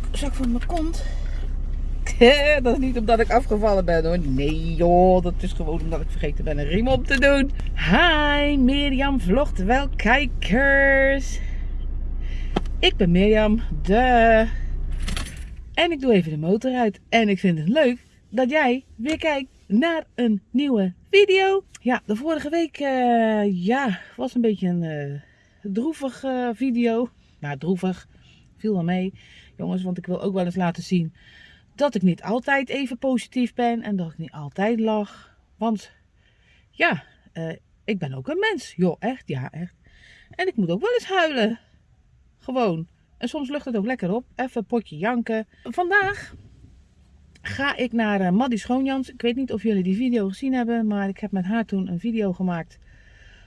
broekzak van mijn kont. dat is niet omdat ik afgevallen ben hoor. Nee joh, dat is gewoon omdat ik vergeten ben een riem op te doen. Hi, Mirjam vlogt wel kijkers. Ik ben Mirjam, de. En ik doe even de motor uit. En ik vind het leuk dat jij weer kijkt naar een nieuwe video. Ja, de vorige week uh, ja, was een beetje een uh, droevig uh, video. Nou, droevig. Viel wel mee. Jongens, want ik wil ook wel eens laten zien dat ik niet altijd even positief ben. En dat ik niet altijd lach. Want ja, ik ben ook een mens. Joh, echt. Ja, echt. En ik moet ook wel eens huilen. Gewoon. En soms lucht het ook lekker op. Even een potje janken. Vandaag ga ik naar uh, Maddie Schoonjans. Ik weet niet of jullie die video gezien hebben. Maar ik heb met haar toen een video gemaakt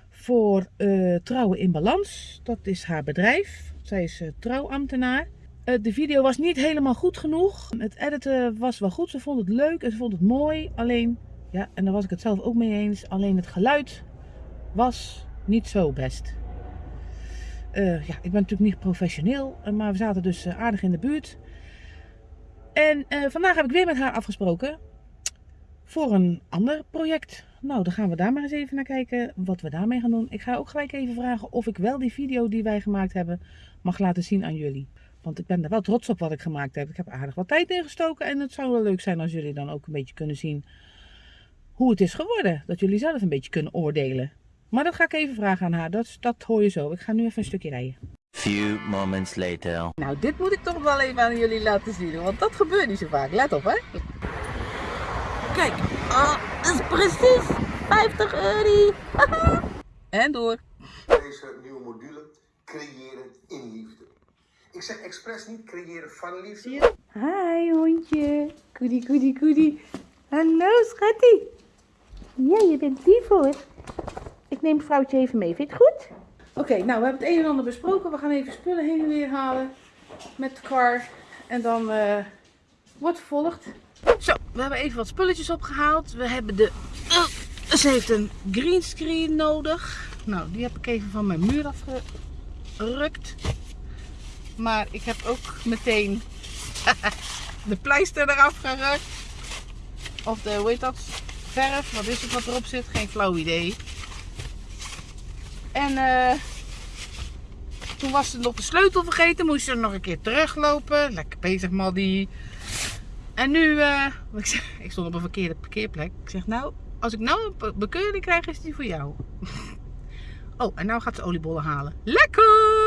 voor uh, Trouwen in Balans. Dat is haar bedrijf. Zij is trouwambtenaar. De video was niet helemaal goed genoeg. Het editen was wel goed. Ze vond het leuk en ze vond het mooi. Alleen, ja, en daar was ik het zelf ook mee eens. Alleen het geluid was niet zo best. Uh, ja, ik ben natuurlijk niet professioneel, maar we zaten dus aardig in de buurt. En vandaag heb ik weer met haar afgesproken voor een ander project. Nou, dan gaan we daar maar eens even naar kijken wat we daarmee gaan doen. Ik ga ook gelijk even vragen of ik wel die video die wij gemaakt hebben mag laten zien aan jullie. Want ik ben er wel trots op wat ik gemaakt heb. Ik heb aardig wat tijd ingestoken en het zou wel leuk zijn als jullie dan ook een beetje kunnen zien hoe het is geworden. Dat jullie zelf een beetje kunnen oordelen. Maar dat ga ik even vragen aan haar. Dat, dat hoor je zo. Ik ga nu even een stukje rijden. Few moments later. Nou, dit moet ik toch wel even aan jullie laten zien. Want dat gebeurt niet zo vaak. Let op, hè. Kijk. Oh, dat is precies 50 euro. en door. Deze nieuwe module. Creëren in liefde. Ik zeg expres niet creëren van liefde. Hi, hondje. Koedie, koedie, koedie. Hallo, schattie. Ja, je bent lief hoor. Ik neem vrouwtje even mee. Vind je het goed? Oké, okay, nou we hebben het een en ander besproken. We gaan even spullen heen en weer halen met de car. En dan uh, wordt vervolgd. Zo, we hebben even wat spulletjes opgehaald. We hebben de... Uh, ze heeft een greenscreen nodig. Nou, die heb ik even van mijn muur afgerukt. Maar ik heb ook meteen de pleister eraf gerukt. Of de, hoe heet dat? Verf. Wat is het wat erop zit? Geen flauw idee. En uh, toen was ze nog de sleutel vergeten. Moest ze nog een keer teruglopen. Lekker bezig, Maddy. En nu, uh, ik, ik, stond op een verkeerde parkeerplek. Ik zeg, nou, als ik nou een bekeuring krijg, is die voor jou. oh, en nou gaat ze oliebollen halen. Lekker!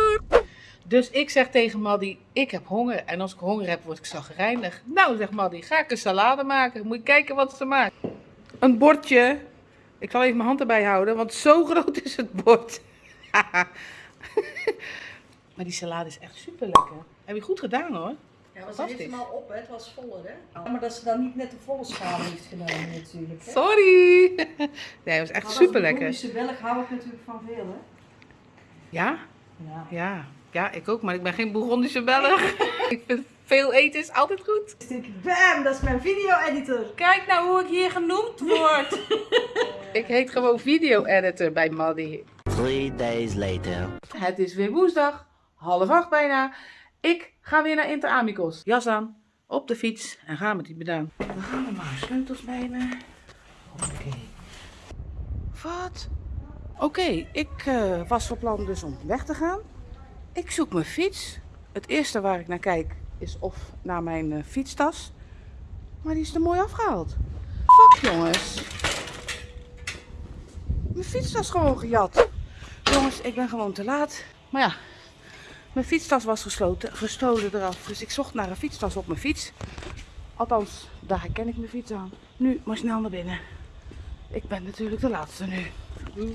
Dus ik zeg tegen Maddy, ik heb honger. En als ik honger heb, word ik zagrijnig. Nou, zegt Maddy, ga ik een salade maken. Moet je kijken wat ze maakt. Een bordje ik zal even mijn hand erbij houden, want zo groot is het bord. maar die salade is echt super lekker. Heb je goed gedaan hoor. Ja, het was helemaal op, hè? het was voller hè. Oh. maar dat ze dan niet net de volle schaal heeft genomen natuurlijk. Hè? Sorry! nee, het was echt super lekker. Boerische welk hou ik natuurlijk van veel hè. Ja? Ja. Ja, ja ik ook, maar ik ben geen Bourgondische Belg. ik vind veel eten is altijd goed. Bam, dat is mijn video-editor. Kijk nou hoe ik hier genoemd word. ik heet gewoon video-editor bij Maddy. Three days later. Het is weer woensdag, half acht bijna. Ik ga weer naar Inter Amicos. Jas aan, op de fiets en gaan met die bedaan. Dan gaan we maar sleutels bij me. Oké. Wat? Oké, ik uh, was van plan dus om weg te gaan. Ik zoek mijn fiets. Het eerste waar ik naar kijk is of naar mijn uh, fietstas. Maar die is er mooi afgehaald. Fuck jongens. Mijn fietstas gewoon gejat. Jongens, ik ben gewoon te laat. Maar ja, mijn fietstas was gesloten, gestolen eraf. Dus ik zocht naar een fietstas op mijn fiets. Althans, daar herken ik mijn fiets aan. Nu maar snel naar binnen. Ik ben natuurlijk de laatste nu.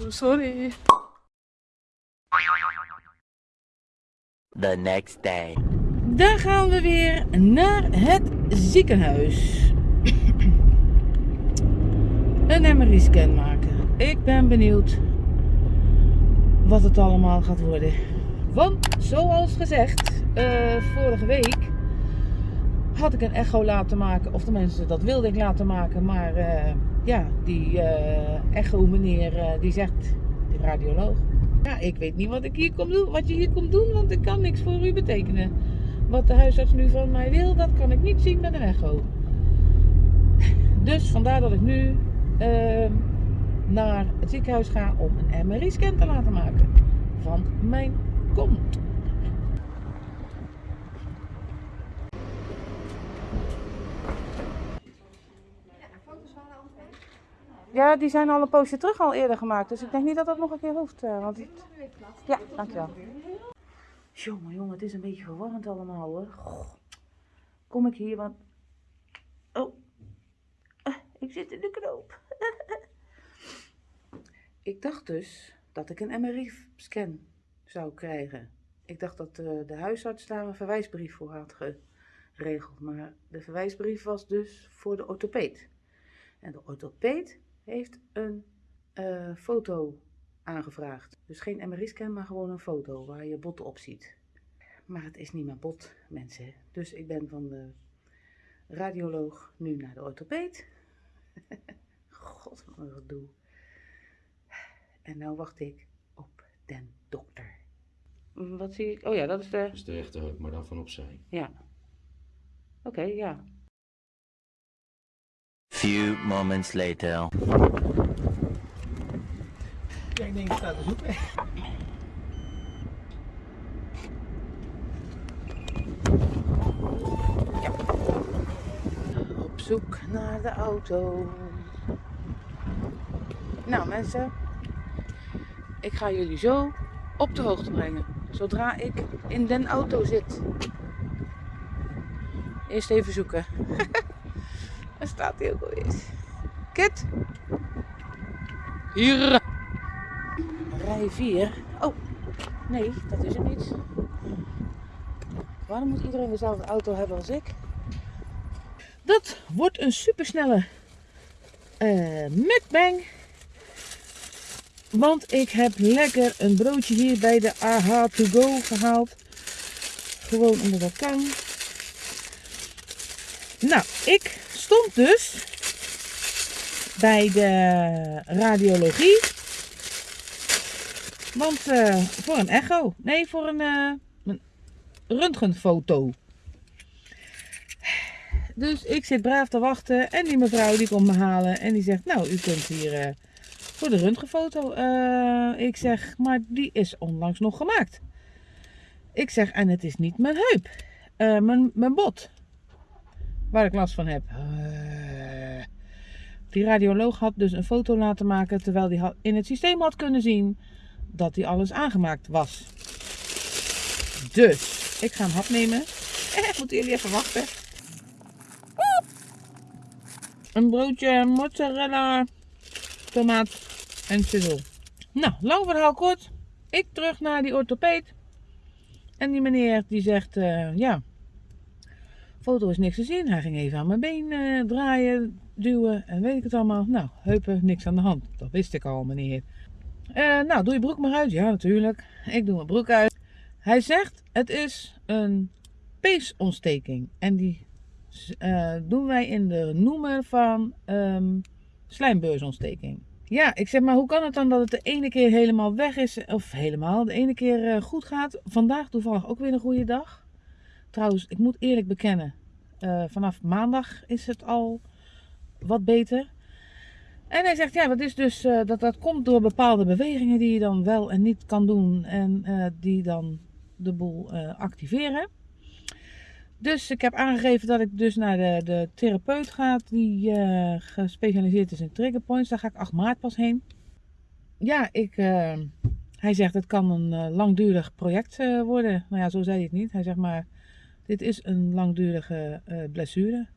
Sorry. The next day. Dan gaan we weer naar het ziekenhuis. Een MRI-scan maken. Ik ben benieuwd wat het allemaal gaat worden. Want zoals gezegd, uh, vorige week had ik een echo laten maken. Of tenminste, dat wilde ik laten maken. Maar uh, ja, die uh, echo meneer die zegt, die radioloog. Ja, ik weet niet wat ik hier kom doen, wat je hier komt doen, want ik kan niks voor u betekenen. wat de huisarts nu van mij wil, dat kan ik niet zien met een echo. Dus vandaar dat ik nu ehm, naar het ziekenhuis ga om een MRI-scan te laten maken van mijn kont. Ja, die zijn al een poosje terug al eerder gemaakt. Dus ik denk niet dat dat nog een keer hoeft. eh, want. Ja, dankjewel. Jongen, jongen, het is een beetje verwarrend allemaal hoor. Kom ik hier, want... Oh, Eh, ik zit in de knoop. ik dacht dus dat ik een MRI-scan zou krijgen. Ik dacht dat eh, de huisarts daar een verwijsbrief voor had geregeld. Maar de verwijsbrief was dus voor de orthopeed. En de orthopeed heeft een eh, foto aangevraagd. Dus geen MRI-scan, maar gewoon een foto waar je bot op ziet. Maar het is niet mijn bot, mensen. Dus ik ben van de radioloog nu naar de orthopeed. God, wat een gedoe. En nou wacht ik op den dokter. Wat zie ik? Oh ja, dat is de... Dat is de rechterheup, maar dan van opzij. Ja. Oké, ja. Few moments later. Ik denk ik sta te zoeken. Ja. Op zoek naar de auto. Nou mensen, ik ga jullie zo op de hoogte brengen. Zodra ik in den auto zit. Eerst even zoeken. Waar staat hij ook alweer? Kit? Hier. Rij 4. Oh, nee, dat is het niet. Waarom moet iedereen dezelfde auto hebben als ik? Dat wordt een supersnelle eh mukbang. Want ik heb lekker een broodje hier bij de AH to go gehaald. Gewoon omdat dat kan. Nou, ik stond dus bij de radiologie. Want eh, voor een echo. Nee, voor een, eh, een röntgenfoto. Dus ik zit braaf te wachten. En die mevrouw die komt me halen. En die zegt, nou, u kunt hier eh, voor de röntgenfoto. Ik zeg, maar die is onlangs nog gemaakt. Ik zeg, en het is niet mijn heup. Mijn, mijn bot. Waar ik last van heb. Eh, die radioloog had dus een foto laten maken. Terwijl hij in het systeem had kunnen zien dat hij alles aangemaakt was. Dus, ik ga een hap nemen. Moeten jullie even wachten. Een broodje mozzarella, tomaat en chisel. Nou, lang verhaal kort. Ik terug naar die orthopeed. En die meneer die zegt, eh, ja, foto is niks te zien. Hij ging even aan mijn been eh, draaien, duwen en weet ik het allemaal. Nou, heupen, niks aan de hand. Dat wist ik al, meneer. Eh, nou, doe je broek maar uit. Ja, natuurlijk. Ik doe mijn broek uit. Hij zegt, het is een peesontsteking. En die eh, doen wij in de noemer van ehm slijmbeursontsteking. Ja, ik zeg maar, hoe kan het dan dat het de ene keer helemaal weg is, of helemaal, de ene keer goed gaat? Vandaag toevallig ook weer een goede dag. Trouwens, ik moet eerlijk bekennen, eh, vanaf maandag is het al wat beter. En hij zegt, ja, dat, is dus, eh, dat, dat komt door bepaalde bewegingen die je dan wel en niet kan doen en eh, die dan de boel activeren. Dus ik heb aangegeven dat ik dus naar de, de therapeut ga die gespecialiseerd is in triggerpoints. Daar ga ik 8 maart pas heen. Ja, ik, hij zegt het kan een langdurig project worden. Nou ja, zo zei hij het niet. Hij zegt maar, dit is een langdurige eh, blessure.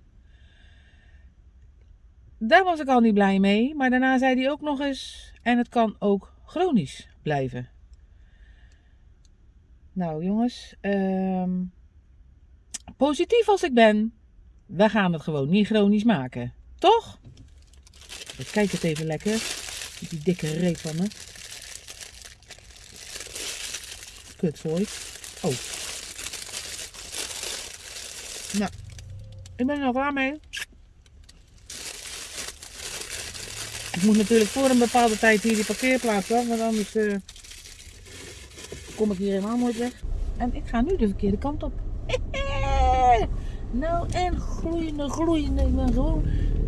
Daar was ik al niet blij mee. Maar daarna zei hij ook nog eens, en het kan ook chronisch blijven. Nou jongens, ehm, positief als ik ben, we gaan het gewoon niet chronisch maken. Toch? Ik kijk het even lekker. Die dikke reet van me. Kutzooi. Oh. Nou, ik ben er al klaar mee. Ik moet natuurlijk voor een bepaalde tijd hier die parkeerplaats af, want anders eh, kom ik hier helemaal nooit weg. En ik ga nu de verkeerde kant op. en gloeiende, gloeiende. Ik ben gewoon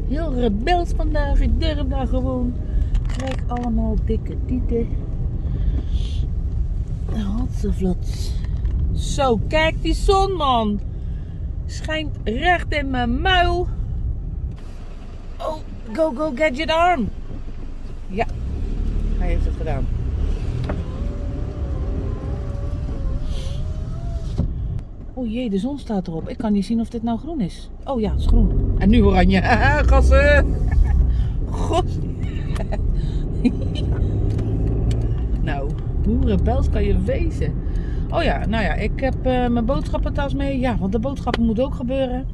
heel rebels vandaag. Ik durf daar gewoon. Ik krijg allemaal dikke tieten. Hatsevlot. Zo, kijk die zon man. Schijnt recht in mijn muil. Oh, go, go, gadget arm. Ja, hij heeft het gedaan. Oh jee, de zon staat erop. Ik kan niet zien of dit nou groen is. Oh ja, het is groen. En nu oranje. Gassen. God. nou, hoe rebels kan je wezen? Oh ja, nou ja, ik heb eh, mijn boodschappentas mee. Ja, want de boodschappen moet ook gebeuren.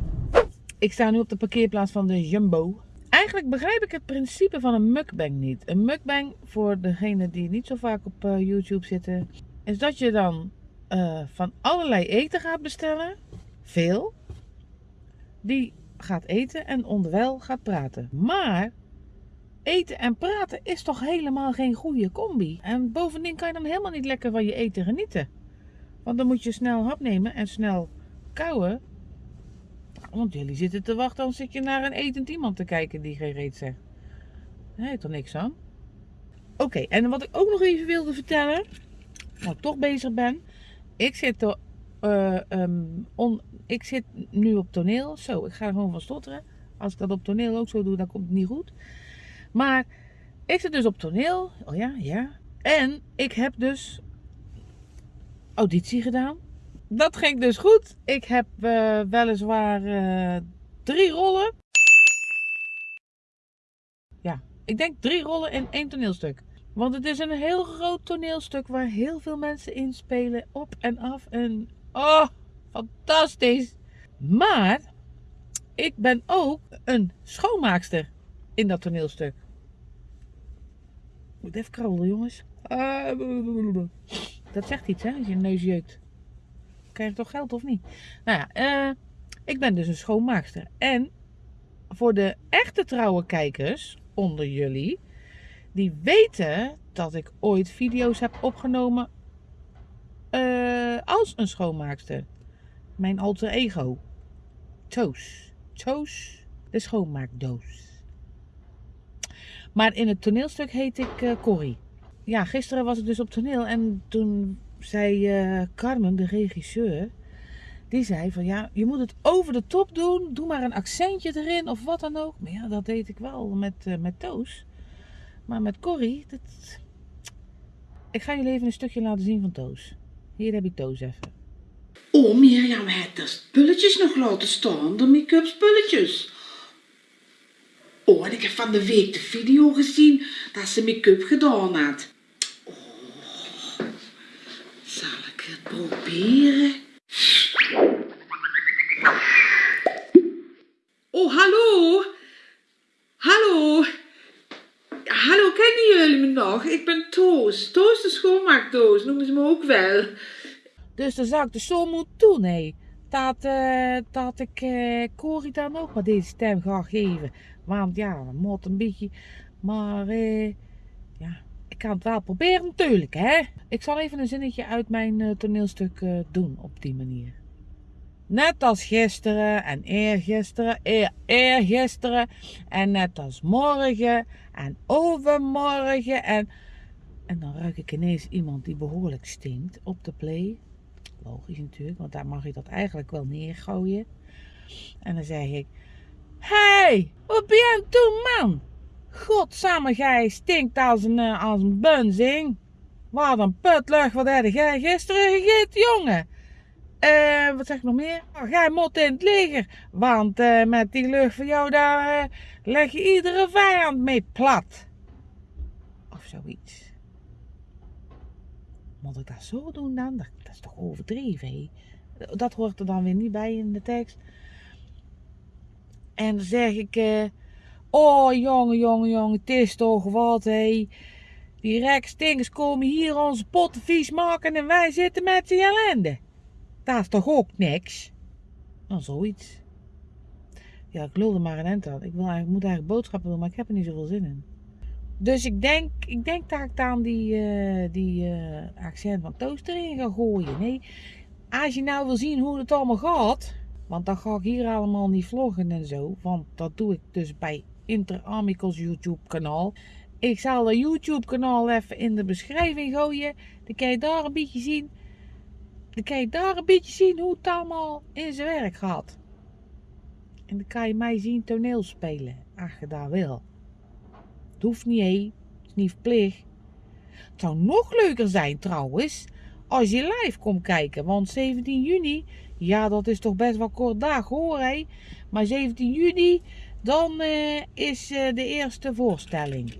Ik sta nu op de parkeerplaats van de Jumbo. Eigenlijk begrijp ik het principe van een mukbang niet. Een mukbang, voor degenen die niet zo vaak op eh, YouTube zitten, is dat je dan eh, van allerlei eten gaat bestellen. Veel. Die gaat eten en onderwijl gaat praten. Maar eten en praten is toch helemaal geen goede combi. En bovendien kan je dan helemaal niet lekker van je eten genieten. Want dan moet je snel hap nemen en snel kauwen. Want jullie zitten te wachten, dan zit je naar een etend iemand te kijken die geen reet zegt. Daar heeft er niks aan. Oké, en wat ik ook nog even wilde vertellen, wat ik toch bezig ben. Ik zit, eh, ehm, ik zit nu op toneel. Zo, ik ga er gewoon van stotteren. Als ik dat op toneel ook zo doe, dan komt het niet goed. Maar ik zit dus op toneel. Oh ja, ja. En ik heb dus auditie gedaan. Dat ging dus goed. Ik heb eh, weliswaar eh, drie rollen. Ja, ik denk drie rollen in één toneelstuk. Want het is een heel groot toneelstuk waar heel veel mensen in spelen. Op en af. En oh, fantastisch. Maar ik ben ook een schoonmaakster in dat toneelstuk. Moet even krabben, jongens. Ah, dat zegt iets, hè, als je neus jeukt. Krijg je toch geld of niet? Nou ja, eh, ik ben dus een schoonmaakster. En voor de echte trouwe kijkers onder jullie, die weten dat ik ooit video's heb opgenomen eh, als een schoonmaakster. Mijn alter ego. Toos. Toos, de schoonmaakdoos. Maar in het toneelstuk heet ik eh, Corrie. Ja, gisteren was ik dus op toneel en toen zei eh, Carmen, de regisseur, die zei van ja, je moet het over de top doen. Doe maar een accentje erin of wat dan ook. Maar ja, dat deed ik wel met, uh, met Toos. Maar met Corrie, dat... ik ga jullie even een stukje laten zien van Toos. Hier heb je Toos even. Oh, Mirjam, het de spulletjes nog laten staan, de make-up spulletjes. Oh, en ik heb van de week de video gezien dat ze make-up gedaan had. Oh, zal ik het proberen? Oh, hallo. Hallo. Hallo, kennen jullie me nog? Ik ben Toos. Toos de schoonmaakdoos, noemen ze me ook wel. Dus dan zou ik dus zo moeten doen, hé. Dat, eh, dat ik eh Corrie dan ook maar deze stem ga geven. Want ja, dat moet een beetje. Maar eh, ja, ik kan het wel proberen natuurlijk, hè. Ik zal even een zinnetje uit mijn eh, toneelstuk eh, doen op die manier. Net als gisteren en eergisteren, eer, eergisteren en net als morgen en overmorgen en... En dan ruik ik ineens iemand die behoorlijk stinkt op de play. Logisch natuurlijk, want daar mag je dat eigenlijk wel neergooien. En dan zeg ik... hey, wat ben jij aan het doen, man? Godsamme, jij stinkt als een, eh, als een bunzing. Wat een putlucht, wat heb jij gisteren gegeten, jongen? Eh, wat zeg ik nog meer? Oh, jij moet in het leger. Want eh, met die lucht van jou, daar leg je iedere vijand mee plat. Of zoiets. Moet ik dat zo doen dan? Dat, is toch overdreven? Dat hoort er dan weer niet bij in de tekst. En dan zeg ik... oh, jongen, jongen, jongen, het is toch wat, hé. Die rekstinkers komen hier onze potten vies maken en wij zitten met die ellende. Dat is toch ook niks? Nou, zoiets. Ja, ik lulde maar een end aan. Ik wil eigenlijk, moet eigenlijk boodschappen doen, maar ik heb er niet zoveel zin in. Dus ik denk, ik denk dat ik dan die, eh, die eh, accent van toast erin ga gooien. Nee, als je nou wil zien hoe het allemaal gaat, Want dan ga ik hier allemaal niet vloggen en zo. Want dat doe ik dus bij Inter Amicals YouTube kanaal. Ik zal dat YouTube kanaal even in de beschrijving gooien. Dan kan je daar een beetje zien. Dan kan je daar een beetje zien hoe het allemaal in zijn werk gaat. En dan kan je mij zien toneel spelen. Als je dat wil. Het hoeft niet, hé. Het is niet verplicht. Het zou nog leuker zijn trouwens. Als je live komt kijken. Want 17 juni. Ja, dat is toch best wel kort dag hoor hé. Maar 17 juni. Dan eh, is eh, de eerste voorstelling.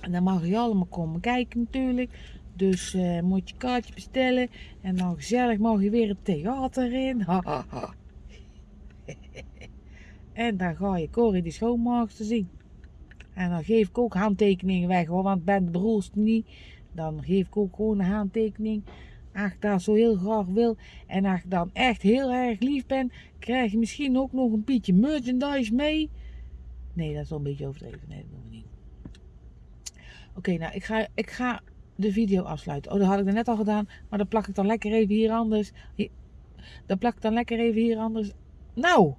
En dan mag je allemaal komen kijken natuurlijk. Dus eh, moet je kaartje bestellen. En dan gezellig mag je weer het theater in. En dan ga je Corrie de schoonmaakster zien. En dan geef ik ook handtekeningen weg hoor. Want ben de broerste niet. Dan geef ik ook gewoon een handtekening. Als je dat zo heel graag wil. En als je dan echt heel erg lief bent. Krijg je misschien ook nog een beetje merchandise mee. Nee, dat is wel een beetje overdreven. Nee, dat doen we niet. Oké, nou, ik ga, ik ga de video afsluiten. Oh, dat had ik net al gedaan. Maar dan plak ik dan lekker even hier anders. Dan plak ik dan lekker even hier anders. Nou,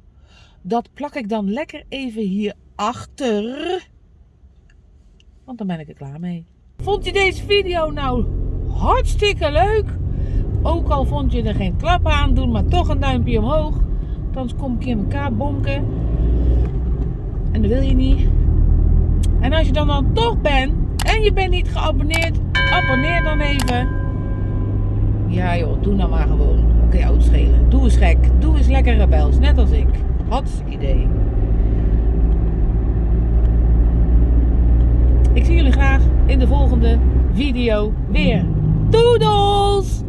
dat plak ik dan lekker even hier achter. Want dan ben ik er klaar mee. Vond je deze video nou hartstikke leuk? Ook al vond je er geen klap aan, doen maar toch een duimpje omhoog. Anders kom ik in elkaar bonken. En dat wil je niet. En als je dan dan toch bent en je bent niet geabonneerd, abonneer dan even. Ja joh, doe nou maar gewoon. Oké, okay, schelen. Doe eens gek. Doe eens lekker rebels, net als ik. Hartstikke idee. Ik zie jullie graag in de volgende video weer. Doedels!